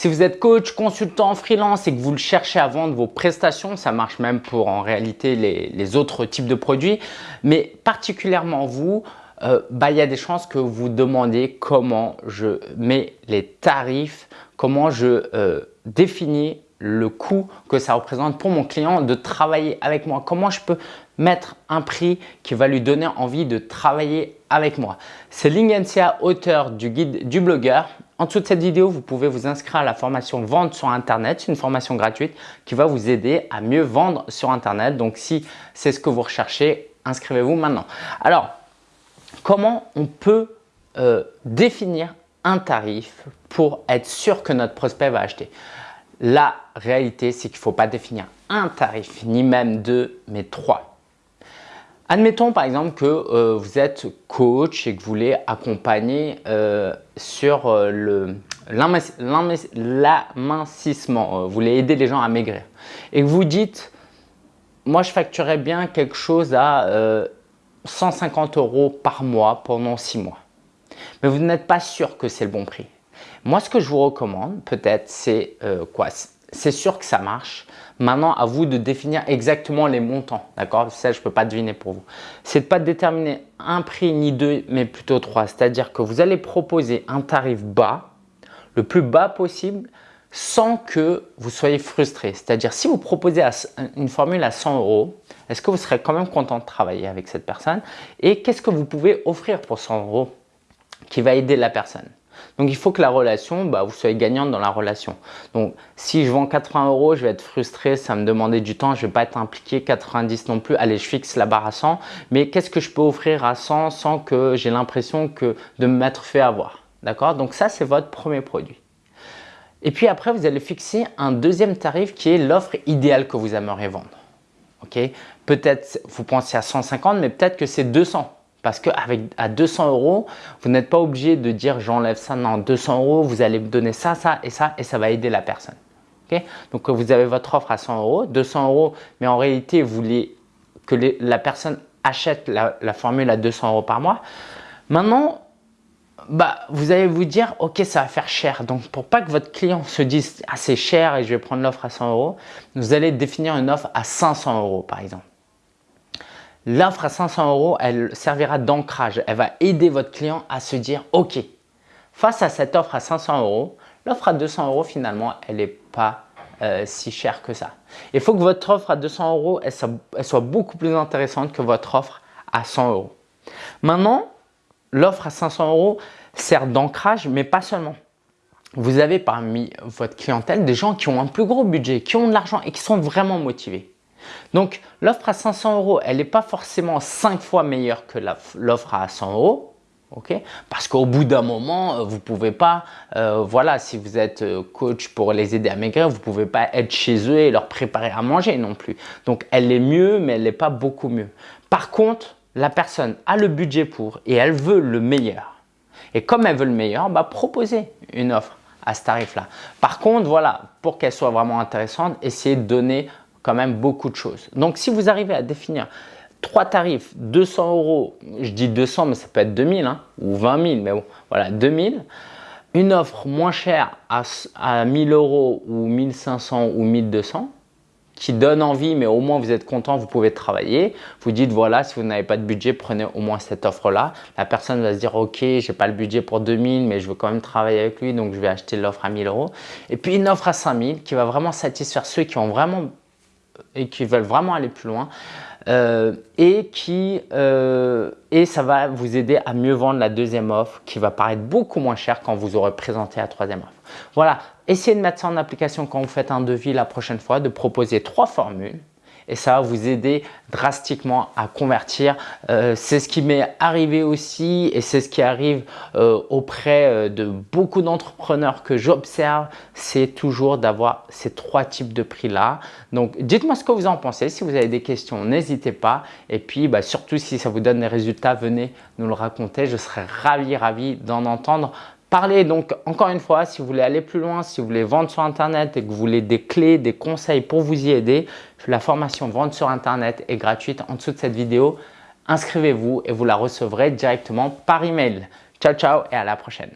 Si vous êtes coach, consultant, freelance et que vous le cherchez à vendre vos prestations, ça marche même pour en réalité les, autres types de produits, mais particulièrement vous, euh, bah, il y a des chances que vous demandez comment je mets les tarifs, comment je euh, définis le coût que ça représente pour mon client de travailler avec moi. Comment je peux mettre un prix qui va lui donner envie de travailler avec moi. C'est Ling NCA, auteur du guide du blogueur. En dessous de cette vidéo, vous pouvez vous inscrire à la formation Vente sur Internet. C'est une formation gratuite qui va vous aider à mieux vendre sur Internet. Donc, si c'est ce que vous recherchez, inscrivez-vous maintenant. Alors, comment on peut euh, définir un tarif pour être sûr que notre prospect va acheter? La réalité, c'est qu'il ne faut pas définir un tarif, ni même deux, mais trois. Admettons par exemple que euh, vous êtes coach et que vous voulez accompagner euh, sur euh, l'amincissement, vous voulez aider les gens à maigrir et que vous dites moi je facturerais bien quelque chose à 150 euros par mois pendant 6 mois mais vous n'êtes pas sûr que c'est le bon prix. Moi ce que je vous recommande peut-être c'est quoi? C'est sûr que ça marche. Maintenant, à vous de définir exactement les montants. D'accord? Ça, je ne peux pas deviner pour vous. C'est de ne pas déterminer un prix ni deux, mais plutôt trois. C'est-à-dire que vous allez proposer un tarif bas, le plus bas possible, sans que vous soyez frustré. C'est-à-dire, si vous proposez une formule à 100 euros, est-ce que vous serez quand même content de travailler avec cette personne? Et qu'est-ce que vous pouvez offrir pour 100 euros qui va aider la personne? Donc, il faut que la relation, bah, vous soyez gagnante dans la relation. Donc, si je vends 80 euros, je vais être frustré, ça me demander du temps, je ne vais pas être impliqué 90 non plus. Allez, je fixe la barre à 100. Mais qu'est-ce que je peux offrir à 100 sans que j'ai l'impression que de me mettre fait avoir? D'accord? Donc, ça, c'est votre premier produit. Et puis après, vous allez fixer un deuxième tarif qui est l'offre idéale que vous aimeriez vendre. Ok? Peut-être vous pensez à 150, mais peut-être que c'est 200. Parce qu'avec à 200 euros, vous n'êtes pas obligé de dire j'enlève ça. Non, 200 euros, vous allez me donner ça, ça et ça et ça va aider la personne. Donc vous avez votre offre à 100 euros, 200 euros, mais en réalité, vous voulez que la personne achète la, formule à 200 euros par mois. Maintenant, bah, vous allez vous dire, ok, ça va faire cher. Donc, pour pas que votre client se dise, ah, c'est cher et je vais prendre l'offre à 100 euros, vous allez définir une offre à 500 euros, par exemple. L'offre à 500 euros, elle servira d'ancrage. Elle va aider votre client à se dire « Ok, face à cette offre à 500 euros, l'offre à 200 euros, finalement, elle n'est pas euh, si chère que ça. Il faut que votre offre à 200 euros, soit, beaucoup plus intéressante que votre offre à 100 euros. Maintenant, l'offre à 500 euros sert d'ancrage, mais pas seulement. Vous avez parmi votre clientèle des gens qui ont un plus gros budget, qui ont de l'argent et qui sont vraiment motivés. Donc, l'offre à 500 euros, elle n'est pas forcément 5 fois meilleure que l'offre à 100 euros. Parce qu'au bout d'un moment, euh, vous pouvez pas, euh, voilà, si vous êtes euh, coach pour les aider à maigrir, vous ne pouvez pas être chez eux et leur préparer à manger non plus. Donc, elle est mieux, mais elle n'est pas beaucoup mieux. Par contre, la personne a le budget pour et elle veut le meilleur. Et comme elle veut le meilleur, bah, proposez une offre à ce tarif-là. Par contre, voilà, pour qu'elle soit vraiment intéressante, essayez de donner quand même beaucoup de choses. Donc, si vous arrivez à définir trois tarifs, 200 euros, je dis 200, mais ça peut être 2000 hein, ou 20 000, mais bon, voilà, 2000. Une offre moins chère à, à 1000 euros ou 1500 ou 1200 qui donne envie, mais au moins vous êtes content, vous pouvez travailler. Vous dites, voilà, si vous n'avez pas de budget, prenez au moins cette offre-là. La personne va se dire, ok, j'ai pas le budget pour 2000, mais je veux quand même travailler avec lui, donc je vais acheter l'offre à 1000 euros. Et puis une offre à 5000 qui va vraiment satisfaire ceux qui ont vraiment et qui veulent vraiment aller plus loin euh, et, qui, euh, et ça va vous aider à mieux vendre la deuxième offre qui va paraître beaucoup moins cher quand vous aurez présenté la troisième offre. Voilà, essayez de mettre ça en application quand vous faites un devis la prochaine fois, de proposer trois formules et ça va vous aider drastiquement à convertir. Euh, c'est ce qui m'est arrivé aussi et c'est ce qui arrive euh, auprès euh, de beaucoup d'entrepreneurs que j'observe, c'est toujours d'avoir ces trois types de prix là. Donc dites-moi ce que vous en pensez. Si vous avez des questions, n'hésitez pas. Et puis bah, surtout si ça vous donne des résultats, venez nous le raconter. Je serais ravi, ravi d'en entendre Parlez donc encore une fois, si vous voulez aller plus loin, si vous voulez vendre sur Internet et que vous voulez des clés, des conseils pour vous y aider, la formation Vendre sur Internet est gratuite en dessous de cette vidéo. Inscrivez-vous et vous la recevrez directement par email. Ciao, ciao et à la prochaine.